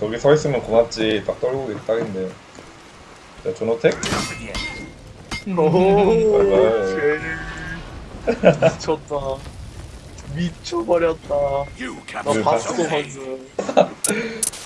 저기 서 있으면 고맙지. 딱 떨고 있 딱인데. 자, 존호택? 오, 바이바이. 쟤 미쳤다. 미쳐버렸다. 나 봤어? 방금.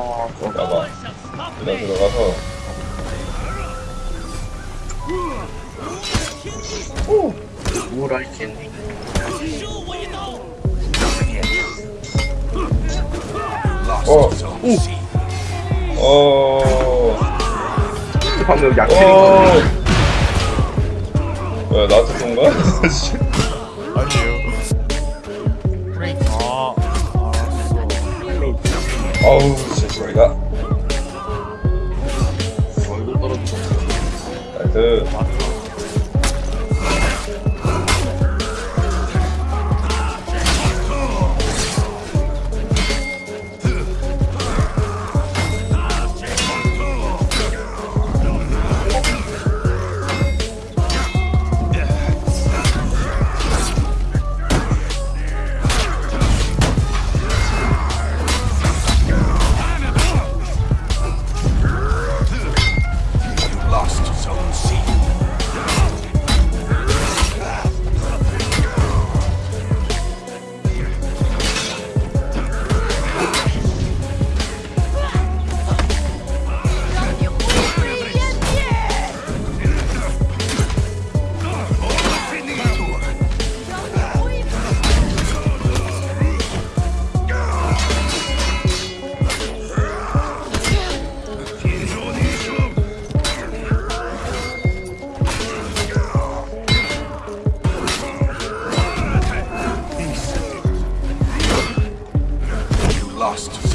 아. 나봐. 일단 들어가서. Lost Oh. Zone C. 어. 방금 어. 뭐야, 나한테 쏜 거야? 아니에요. 아. 아우, 진짜 소리가. 얼굴 떨어져. 나이스. lost.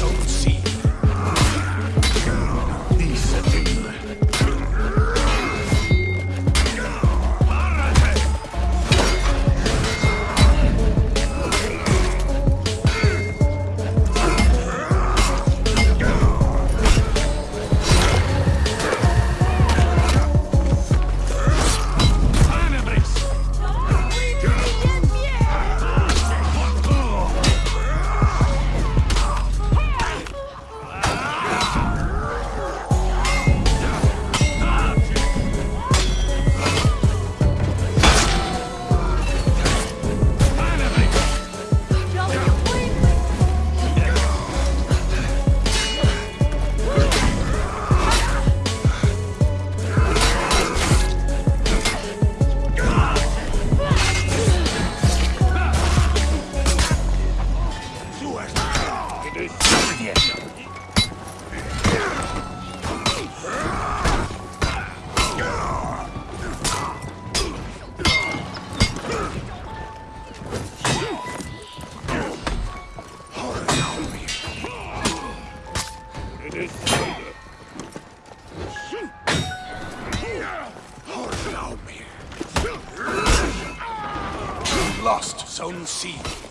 See.